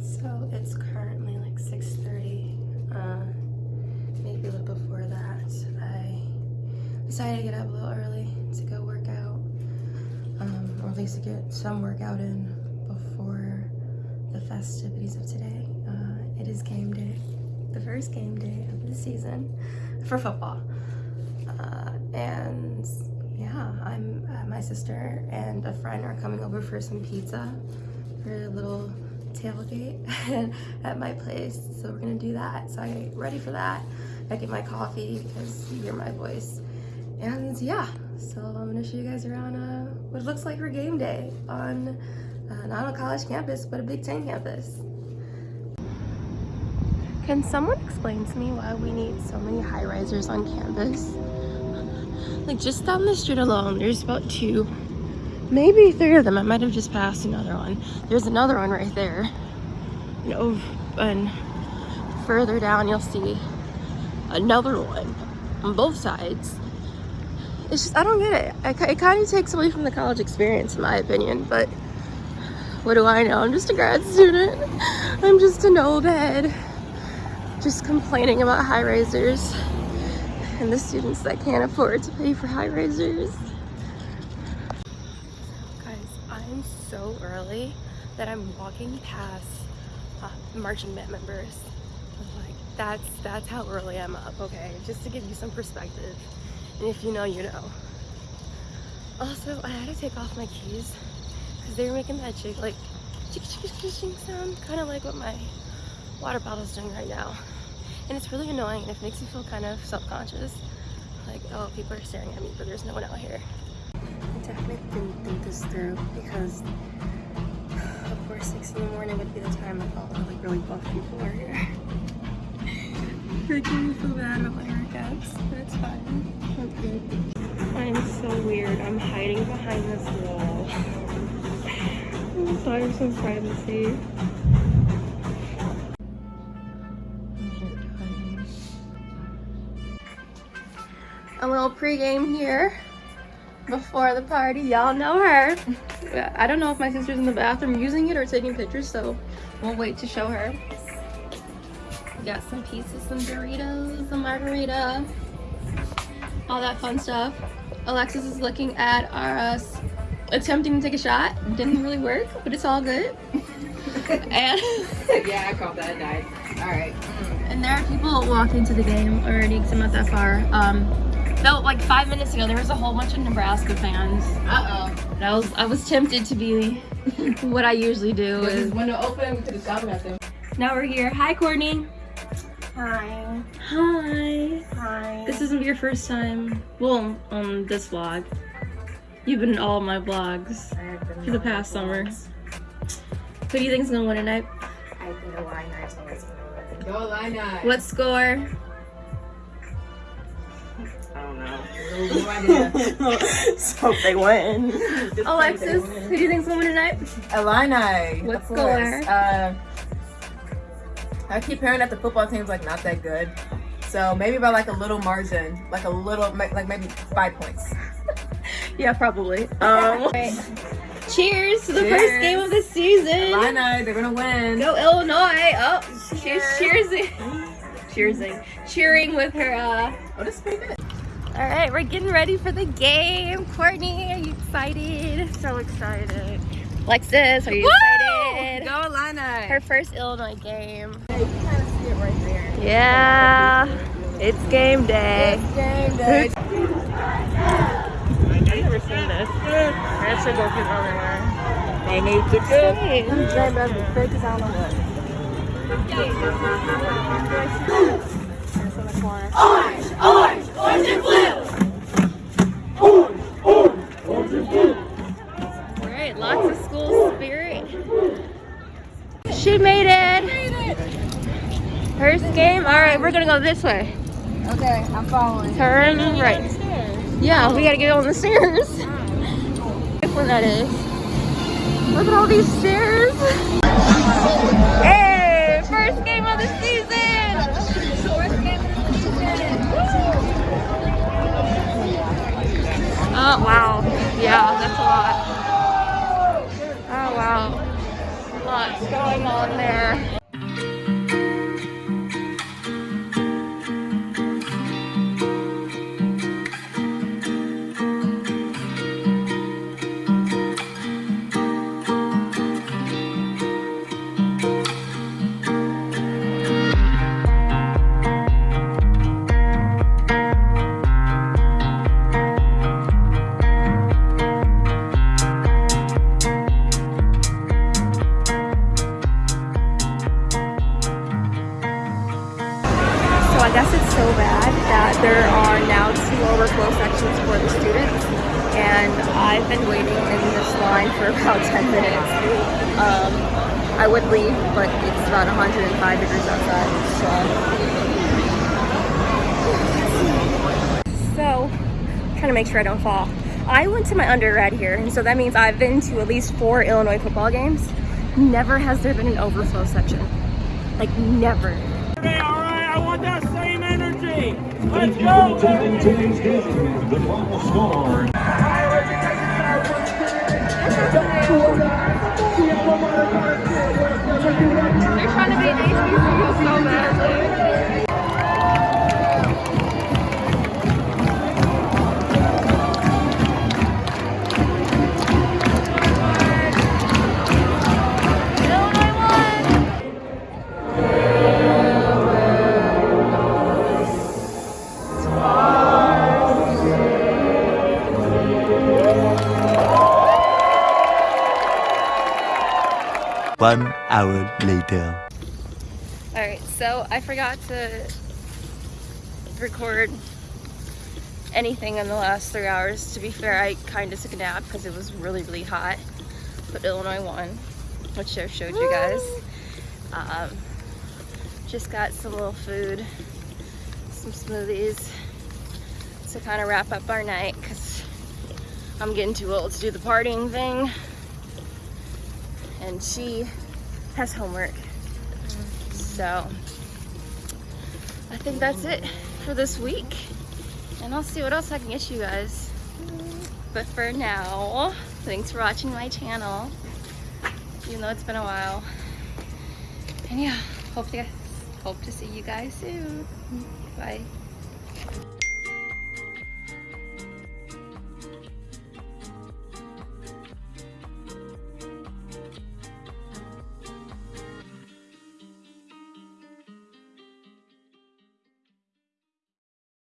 So it's currently like 6.30, uh, maybe a little before that. I decided to get up a little early to go work out, um, or at least to get some workout in before the festivities of today. Uh, it is game day, the first game day of the season for football. Uh, and yeah, I'm, uh, my sister and a friend are coming over for some pizza for a little tailgate at my place. So we're gonna do that. So I get ready for that. I get my coffee because you hear my voice. And yeah, so I'm gonna show you guys around uh, what looks like for game day on uh, not on a college campus, but a Big Ten campus. Can someone explain to me why we need so many high risers on campus? Like just down the street alone, there's about two, maybe three of them. I might have just passed another one. There's another one right there. And, and further down, you'll see another one on both sides. It's just, I don't get it. I, it kind of takes away from the college experience, in my opinion, but what do I know? I'm just a grad student. I'm just an old head. Just complaining about high risers and the students that can't afford to pay for high risers. Guys, I'm so early that I'm walking past uh, marching band members. Like that's that's how early I'm up. Okay, just to give you some perspective, and if you know, you know. Also, I had to take off my keys because they were making that chick like chick chick chick chick sound, kind of like what my water bottle's doing right now. And it's really annoying and it makes me feel kind of self-conscious. Like, oh, people are staring at me, but there's no one out here. I definitely didn't think this through because of course 6 in the morning would be the time that all the like really buff people are here. Making me feel bad about my workouts, but it's fine. I'm good. I'm so weird. I'm hiding behind this wall. I'm sorry for some privacy. A little pregame here before the party. Y'all know her. I don't know if my sister's in the bathroom using it or taking pictures, so we'll wait to show her. We got some pieces, some Doritos, a margarita, all that fun stuff. Alexis is looking at our us attempting to take a shot. Didn't really work, but it's all good. and yeah, I called that. I died. All right. and there are people walking to the game already because I'm not that far. Um, no, like five minutes ago, there was a whole bunch of Nebraska fans. Uh oh. I was I was tempted to be what I usually do. This Is, window open. We could have shouted at them. now we're here. Hi, Courtney. Hi. Hi. Hi. This isn't your first time. Well, on this vlog. You've been in all my vlogs I have been for the past summer. vlogs. Who do you think's gonna win tonight? I think the Illini is gonna win. Go Illini. What score? so they win. Alexis, pray they who do you think's gonna win tonight? Illini. What of course. score? Uh, I keep hearing that the football team's like not that good. So maybe by like a little margin, like a little, like maybe five points. Yeah, probably. Um, cheers to the first game of the season. Illini, they're gonna win. Go Illinois! Oh, she's cheersing. Cheersing. Cheering with her, uh... Oh, this is pretty good. Alright, we're getting ready for the game. Courtney, are you excited? So excited. Alexis, are you excited? Go Illini. Her first Illinois game. Yeah, you can kind of see it right there. Yeah, it's game day. Game day. I've never seen this. I should go get on there. They need to go. Hey. They better be fake as I don't know what. In the corner. Alright, lots of school spirit. She made it. First game. Alright, we're gonna go this way. Okay, I'm following. Turn right. Yeah, we gotta get on the stairs. Which one that is? Look at all these stairs. Hey, Oh, wow. Yeah, that's a lot. Oh, wow. Lots going on there. For the students, and I've been waiting in this line for about 10 minutes. Um, I would leave, but it's about 105 degrees outside, so. So, trying to make sure I don't fall. I went to my undergrad here, and so that means I've been to at least four Illinois football games. Never has there been an overflow section. Like, never. Okay, all right, I want that. Let's go. Today's game, the final score. One hour later. All right, so I forgot to record anything in the last three hours. To be fair, I kind of took a nap because it was really, really hot. But Illinois won, which I showed you guys. Um, just got some little food, some smoothies to kind of wrap up our night because I'm getting too old to do the partying thing. And she has homework. So I think that's it for this week. And I'll see what else I can get you guys. But for now, thanks for watching my channel. Even though it's been a while. And yeah, hope to hope to see you guys soon. Bye.